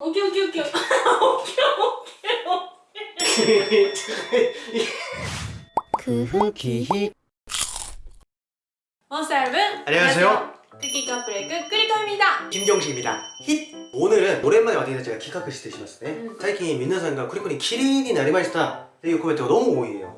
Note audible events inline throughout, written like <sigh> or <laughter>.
오케이 오케이 오케이 오케이 오케이 크흐 원살은 안녕하세요. 크기 카프레그 크리코입니다. 김경식입니다. 힛! 오늘은 오랜만에 왔더니 제가 기카크 시대 시마스네. 음. 最近皆さんがクリコに綺麗になりましたっていうコメントがどうも多いよ。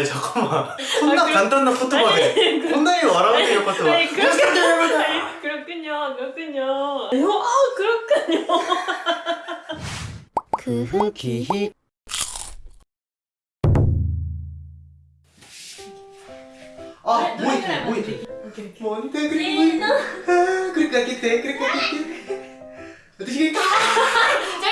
아니 잠깐만. 콘나 간단한 포토바네 아니, 콘나이 와라가네 요 포토바 아니, 그렇- 아니, 그렇군요 그렇군요. 어, 아 그렇군요. <laughs> 크흐 기히. 아 노래 뭐이 노래 뭐이. 뭔데 네, 그리고 나- 아 그렇게 할게 그렇게 할게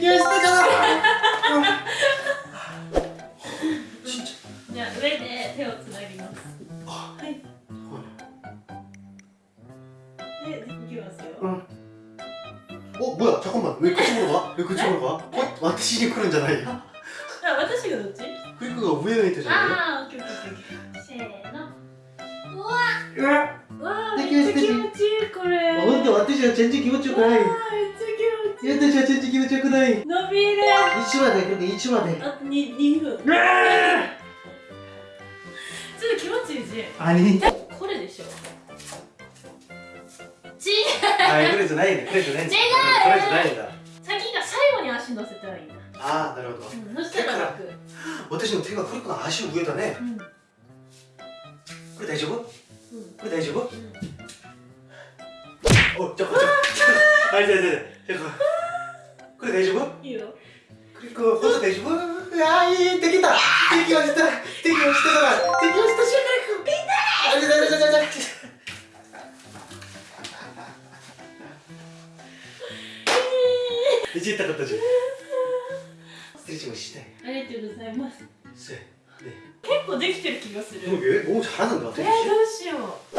되겠다지 되겠다잖아 진짜 じゃあ上で手をつなぎます 아, はいでいきますよ 응. 어 뭐야 잠깐만 왜 그쪽으로 가? 왜 그쪽으로 가? 어? 와타시니 그런 잖아요 あ私がどっち 그리고가 위에 있잖아요 ああオッケーオッケーオッケーせーのうわ 으아 わあできるめっちゃ気持ちいいこれ 어 근데 와타시가 전지 기분 う 좋고 わあ 나이 めっちゃ ちゃ気持ちよくない。伸びる。一まで、一まで。あと二、二分。ちょっと気持ちいいし。あに。これでしょち。はい、これじゃないね。これじゃない。違う。これじゃないんだ。先が最後に足乗せたらいいな。ああ、なるほど。乗せたら楽。私の手がるくる足を上だね。うん、これ大丈夫？うん、これ大丈夫？うん、お、あこっち。<laughs> い、じゃあ。これ大丈夫いいよこれ大丈夫あーいいできた適応た適応たから適応した瞬間ピンだあれだれだれだれいじったことじゃ失礼しましたありがとうございますせ、ね、結構できてる気がするえもう腹なんだえー、どうしよう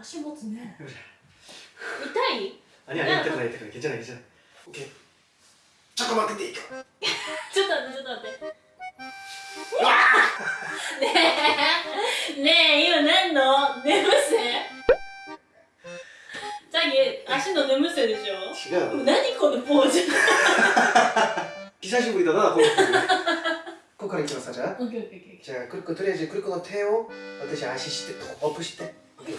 足持つね痛い 아니 아니 이따 그래 이따 그래 괜찮아 괜찮아 오케이 잠깐만 근데 이거ちょっと待ってちょっと待ってねえねえ今何の？眠せ？じゃあ足の眠せでしょ？違う。何このポーズ？久しぶりだなこのここからいきますかじゃあ오케이 오케이 오케이じゃあクリコとりあえずクリコの手を私足してトップして。오케이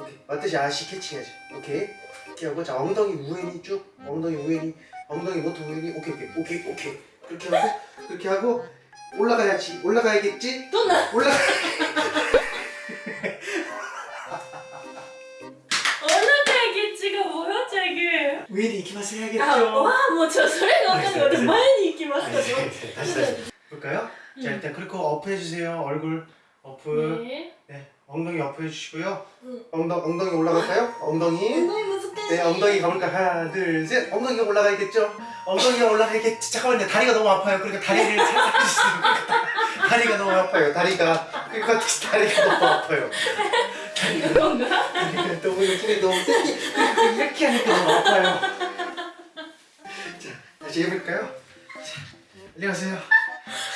오케이私足キャッチ해야지 오케이 이렇게 하고 자 엉덩이 우연히 쭉 엉덩이 우연히 엉덩이 뭐 모터 우연히 오케이 오케이 오케이 오케이 그렇게 하고 그렇게 하고 올라가야지 올라가야겠지 또나 올라 올라가야겠지가 뭐야 저게 우연히 이기마스 해야겠죠 아와뭐저 소리가 아까는 많이 이기마스 다시 다시 볼까요? 음. 자 일단 그리고 어프 해주세요 얼굴 어프 네. 네. 엉덩이 어프 해주시고요. 응. 엉덩, 엉덩이 올라갈까요? 엉덩이. 엉덩이 뭐 네, 엉덩이 가볼까? 하나, 둘, 셋. 엉덩이가 올라가야겠죠? 엉덩이가 올라가야겠지. 잠깐만요. 다리가 너무 아파요. 그러니까 다리를 살짝 해주시는 거 <laughs> 다리가 너무 아파요. 다리가. 그러니까 다리가 너무 아파요. 다리가, 다리가 너무 힘이 너무 이렇게 하니까 너무 아파요. 자, 다시 해볼까요? 자, 안녕하세요.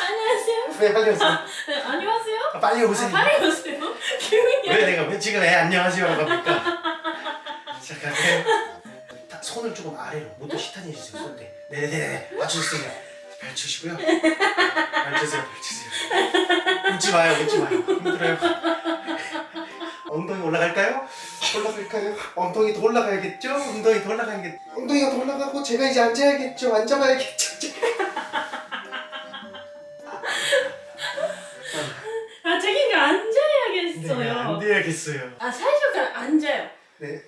안녕하세요. 왜 빨리 오세요? 아, 안녕하세요. 아, 빨리 오세요. 아, 빨리 오세요. <laughs> 기운이 왜 내가 왜 지금 애 안녕하세요라고 합니까? <laughs> 딱 손을 조금 아래로 모두 시탄 해 주세요 손대 네네네 맞춰주세요 펼치시고요 펼치세요 펼치세요 웃지 마요 웃지 마요 힘들어요 엉덩이 올라갈까요? 올라갈까요? 엉덩이 더 올라가야겠죠? 엉덩이 더 올라가야겠죠? 엉덩이가 더 올라가고 제가 이제 앉아야겠죠? 앉아봐야겠죠? 아 자기가 앉아야겠어요. 네, 안 돼야겠어요 아 사이즈가 앉아요. 네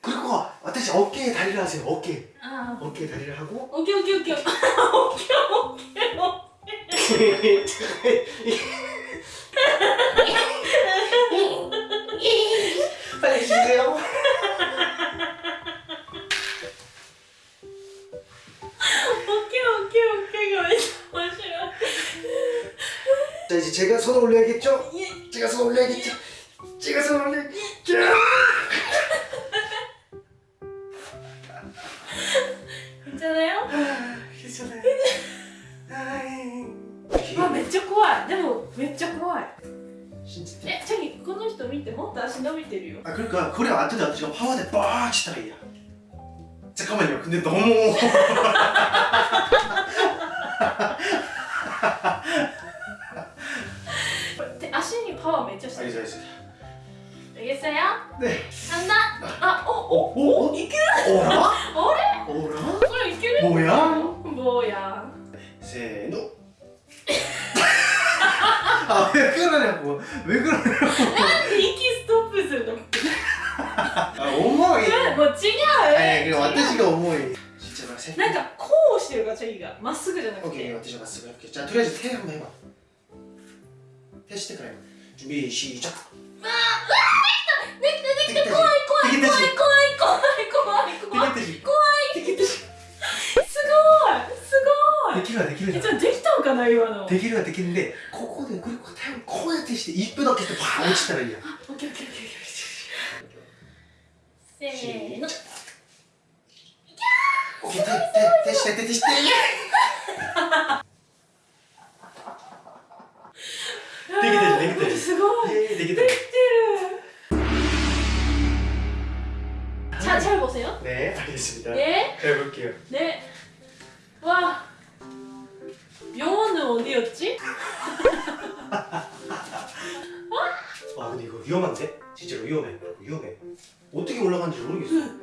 그리고私어깨에 다리를 하세요 어깨 아 어깨에 다리를 하고 오케이 오케이 오케이 <laughs> 오케이 오케이 오케이. 빨리 주세요 오케이 오케이 오케이가 왜 싫어. 자 이제 제가 손을 올려야겠죠? 예. 제가 손 올려야겠죠? 제가 손 올려야겠죠? 괜찮아요? 괜찮아요 아이. 아 めっちゃ怖いでもめっちゃ怖い 진짜 えチャギこの人見てもっと足伸びてるよ 아 그러니까 그래 왔더니 아저씨가 화환에 빡 치더라이야 잠깐만요 근데 너무 대足にパワーめっちゃしてる 알겠어 알겠어 알겠어요? 네 간다 아 어? 어? 오? 오? 이게 あ、上からでも、上からでも。息ストップするの？あ、重い。もう違う。私が重い。なんか、こうしてるガチャ、いいが、まっすぐじゃなくてオッケー。私まっすぐ。じゃ、とりあえず、手は今。手してから。準備、しーちゃん。わあ、わあ、できた、できた、できた、怖い、怖い、怖い、怖い、怖い、怖い、怖い、怖い。怖い。すごい。すごい。できるはできる。じゃ、できたのかな、今の。できるはできるんで、こ 하거든. 그리고 태양 코에 시때 이쁘다 했을 때확 오치더라 얘. 오케이 오케이 오케이 오케이 오케이 아, 세노 네 알겠습니다. 네. 해볼게요. 네. 아 근데 이거 위험한데? 진짜로 위험해. 위험해. 어떻게 올라가는지 모르겠어